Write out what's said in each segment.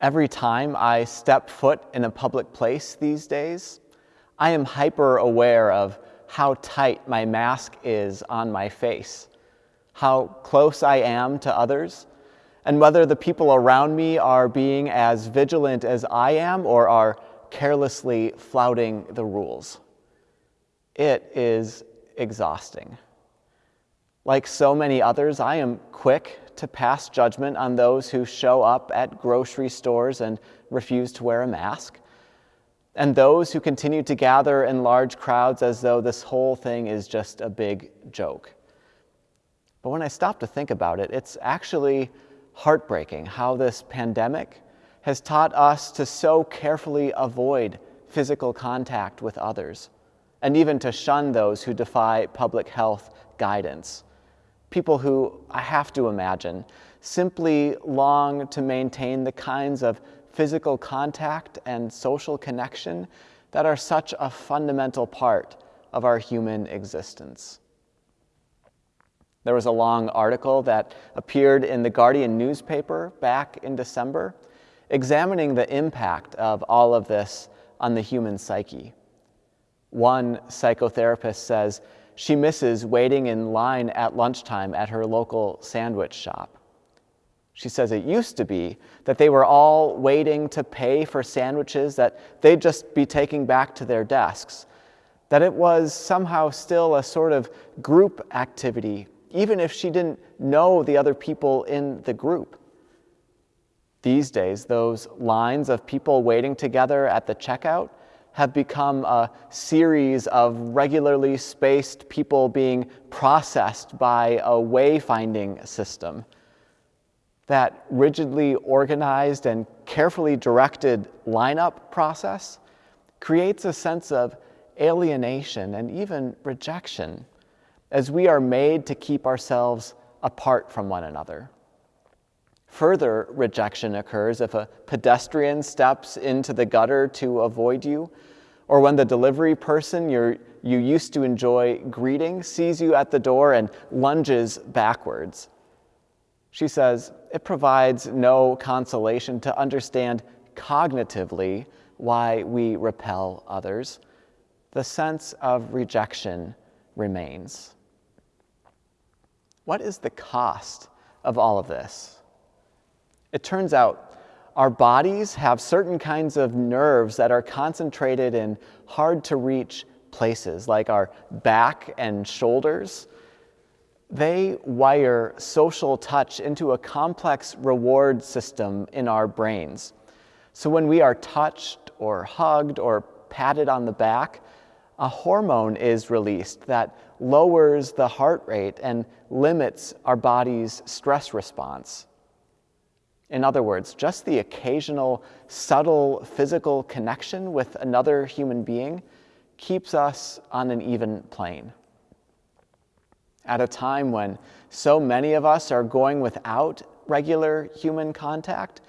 Every time I step foot in a public place these days, I am hyper aware of how tight my mask is on my face, how close I am to others, and whether the people around me are being as vigilant as I am or are carelessly flouting the rules. It is exhausting. Like so many others, I am quick to pass judgment on those who show up at grocery stores and refuse to wear a mask, and those who continue to gather in large crowds as though this whole thing is just a big joke. But when I stop to think about it, it's actually heartbreaking how this pandemic has taught us to so carefully avoid physical contact with others, and even to shun those who defy public health guidance people who I have to imagine simply long to maintain the kinds of physical contact and social connection that are such a fundamental part of our human existence. There was a long article that appeared in the Guardian newspaper back in December examining the impact of all of this on the human psyche. One psychotherapist says she misses waiting in line at lunchtime at her local sandwich shop. She says it used to be that they were all waiting to pay for sandwiches that they'd just be taking back to their desks, that it was somehow still a sort of group activity, even if she didn't know the other people in the group. These days, those lines of people waiting together at the checkout have become a series of regularly spaced people being processed by a wayfinding system. That rigidly organized and carefully directed lineup process creates a sense of alienation and even rejection as we are made to keep ourselves apart from one another. Further rejection occurs if a pedestrian steps into the gutter to avoid you, or when the delivery person you you used to enjoy greeting sees you at the door and lunges backwards. She says, it provides no consolation to understand cognitively why we repel others. The sense of rejection remains. What is the cost of all of this? It turns out our bodies have certain kinds of nerves that are concentrated in hard to reach places, like our back and shoulders. They wire social touch into a complex reward system in our brains. So when we are touched or hugged or patted on the back, a hormone is released that lowers the heart rate and limits our body's stress response. In other words, just the occasional subtle physical connection with another human being keeps us on an even plane. At a time when so many of us are going without regular human contact,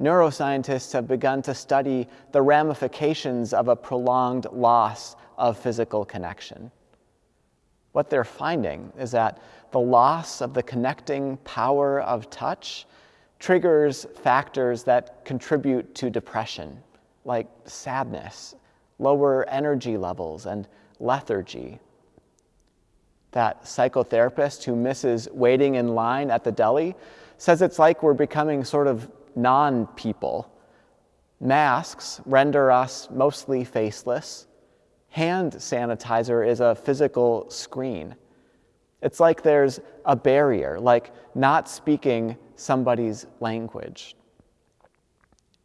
neuroscientists have begun to study the ramifications of a prolonged loss of physical connection. What they're finding is that the loss of the connecting power of touch triggers factors that contribute to depression, like sadness, lower energy levels, and lethargy. That psychotherapist who misses waiting in line at the deli says it's like we're becoming sort of non people. Masks render us mostly faceless. Hand sanitizer is a physical screen. It's like there's a barrier, like not speaking somebody's language.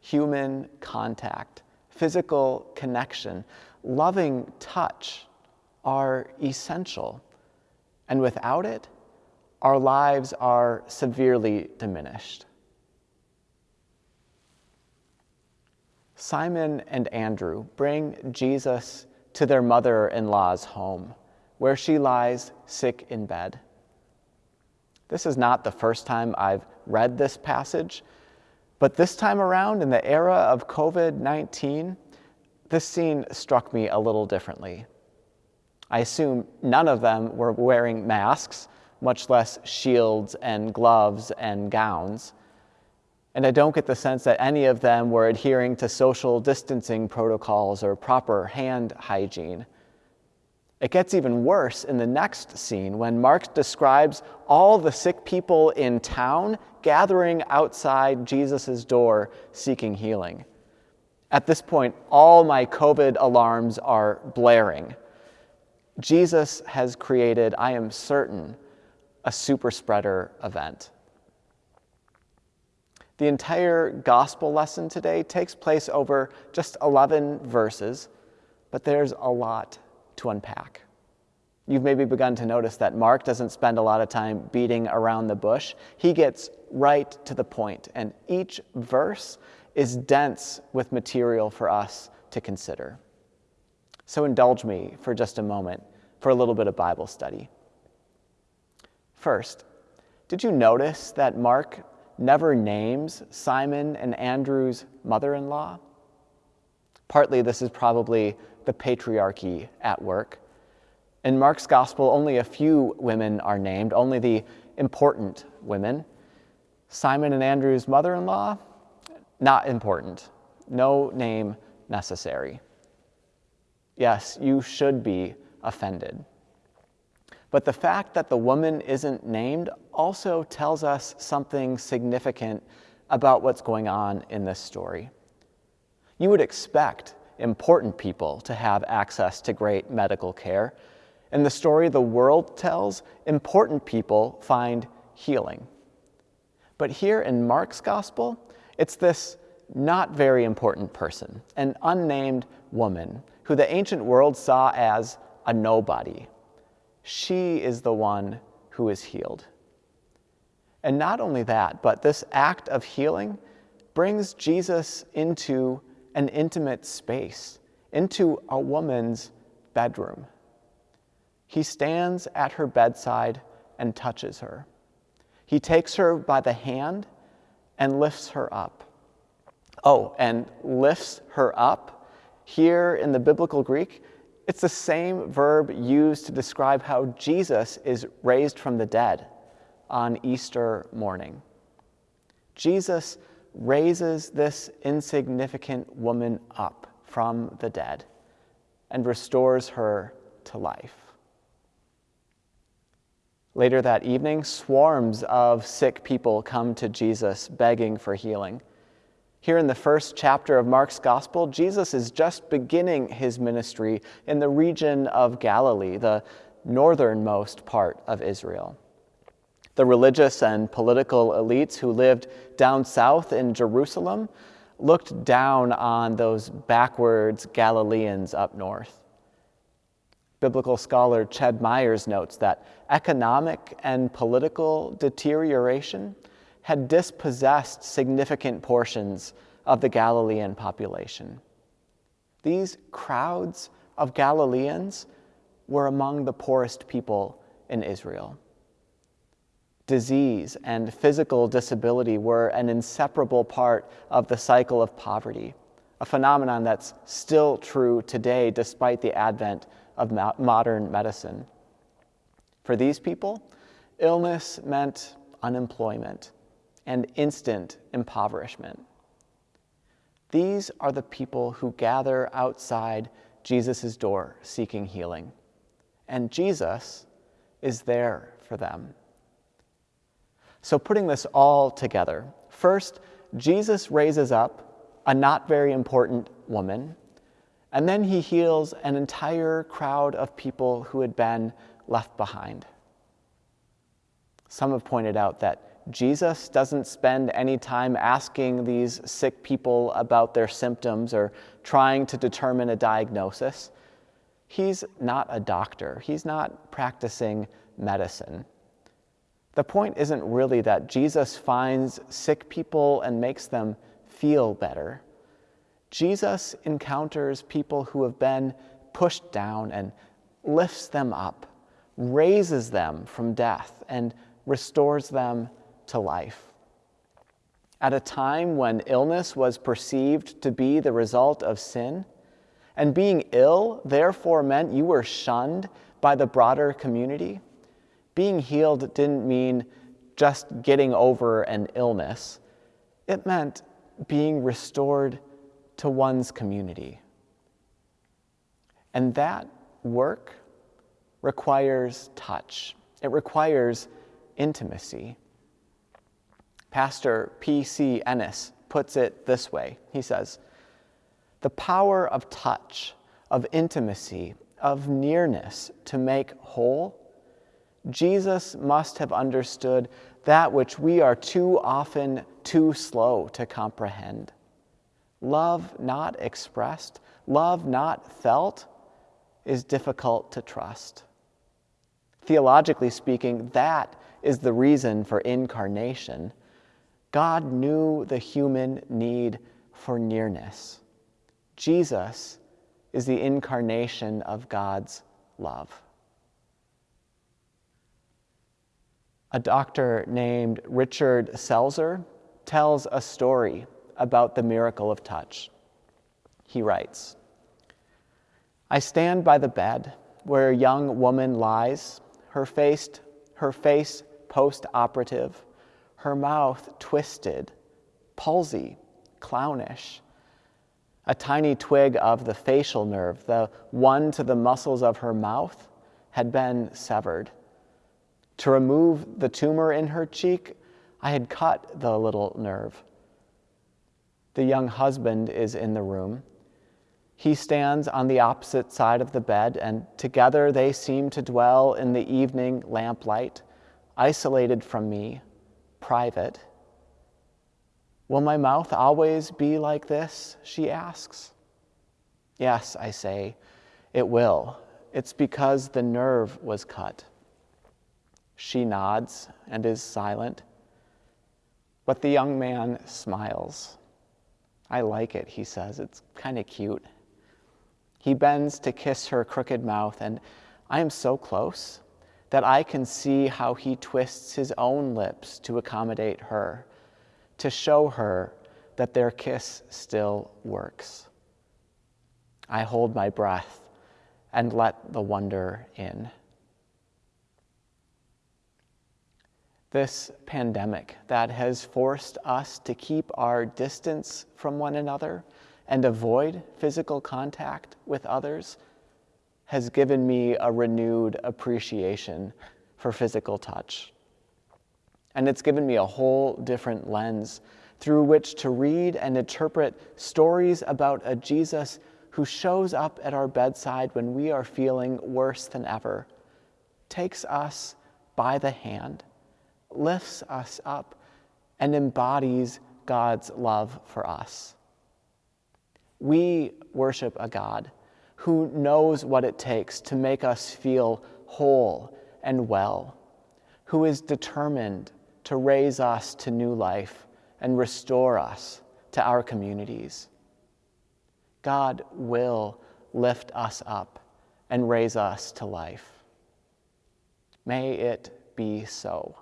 Human contact, physical connection, loving touch are essential. And without it, our lives are severely diminished. Simon and Andrew bring Jesus to their mother in law's home where she lies sick in bed. This is not the first time I've read this passage, but this time around, in the era of COVID 19, this scene struck me a little differently. I assume none of them were wearing masks, much less shields and gloves and gowns. And I don't get the sense that any of them were adhering to social distancing protocols or proper hand hygiene. It gets even worse in the next scene when Mark describes all the sick people in town gathering outside Jesus' door seeking healing. At this point, all my COVID alarms are blaring. Jesus has created, I am certain, a super spreader event. The entire gospel lesson today takes place over just 11 verses, but there's a lot to unpack. You've maybe begun to notice that Mark doesn't spend a lot of time beating around the bush. He gets right to the point, and each verse is dense with material for us to consider. So indulge me for just a moment for a little bit of Bible study. First, did you notice that Mark never names Simon and Andrew's mother in law? Partly, this is probably the patriarchy at work. In Mark's gospel, only a few women are named, only the important women. Simon and Andrew's mother in law, not important. No name necessary. Yes, you should be offended. But the fact that the woman isn't named also tells us something significant about what's going on in this story. You would expect important people to have access to great medical care. In the story the world tells, important people find healing. But here in Mark's gospel, it's this not very important person, an unnamed woman, who the ancient world saw as a nobody. She is the one who is healed. And not only that, but this act of healing brings Jesus into an intimate space, into a woman's bedroom. He stands at her bedside and touches her. He takes her by the hand and lifts her up. Oh, and lifts her up. Here in the biblical Greek, it's the same verb used to describe how Jesus is raised from the dead on Easter morning. Jesus raises this insignificant woman up from the dead and restores her to life. Later that evening, swarms of sick people come to Jesus begging for healing. Here in the first chapter of Mark's Gospel, Jesus is just beginning his ministry in the region of Galilee, the northernmost part of Israel. The religious and political elites who lived down south in Jerusalem looked down on those backwards Galileans up north. Biblical scholar Ched Myers notes that economic and political deterioration had dispossessed significant portions of the Galilean population. These crowds of Galileans were among the poorest people in Israel. Disease and physical disability were an inseparable part of the cycle of poverty, a phenomenon that's still true today despite the advent of modern medicine. For these people, illness meant unemployment and instant impoverishment. These are the people who gather outside Jesus' door seeking healing, and Jesus is there for them. So, putting this all together, first, Jesus raises up a not very important woman and then he heals an entire crowd of people who had been left behind. Some have pointed out that Jesus doesn't spend any time asking these sick people about their symptoms or trying to determine a diagnosis. He's not a doctor, he's not practicing medicine. The point isn't really that Jesus finds sick people and makes them feel better. Jesus encounters people who have been pushed down and lifts them up, raises them from death, and restores them to life. At a time when illness was perceived to be the result of sin, and being ill therefore meant you were shunned by the broader community, being healed didn't mean just getting over an illness. it meant being restored to one's community. And that work requires touch, it requires intimacy. Pastor P.C. Enniss puts it this way He says, The power of touch, of intimacy, of nearness to make whole, Jesus must have understood that which we are too often too slow to comprehend. Love not expressed, love not felt, is difficult to trust. Theologically speaking, that is the reason for incarnation. God knew the human need for nearness. Jesus is the incarnation of God's love. A doctor named Richard Selzer tells a story about the miracle of touch. He writes I stand by the bed where a young woman lies, her face, her face post operative, her mouth twisted, palsy, clownish. A tiny twig of the facial nerve, the one to the muscles of her mouth, had been severed. To remove the tumor in her cheek, I had cut the little nerve. The young husband is in the room. He stands on the opposite side of the bed, and together they seem to dwell in the evening lamplight, isolated from me, private. Will my mouth always be like this? She asks. Yes, I say, it will. It's because the nerve was cut. She nods and is silent. But the young man smiles. I like it, he says. It's kind of cute. He bends to kiss her crooked mouth, and I am so close that I can see how he twists his own lips to accommodate her, to show her that their kiss still works. I hold my breath and let the wonder in. This pandemic that has forced us to keep our distance from one another and avoid physical contact with others has given me a renewed appreciation for physical touch. And it's given me a whole different lens through which to read and interpret stories about a Jesus who shows up at our bedside when we are feeling worse than ever, takes us by the hand, lifts us up and embodies God's love for us. We worship a God who knows what it takes to make us feel whole and well, who is determined to raise us to new life and restore us to our communities. God will lift us up and raise us to life. May it be so.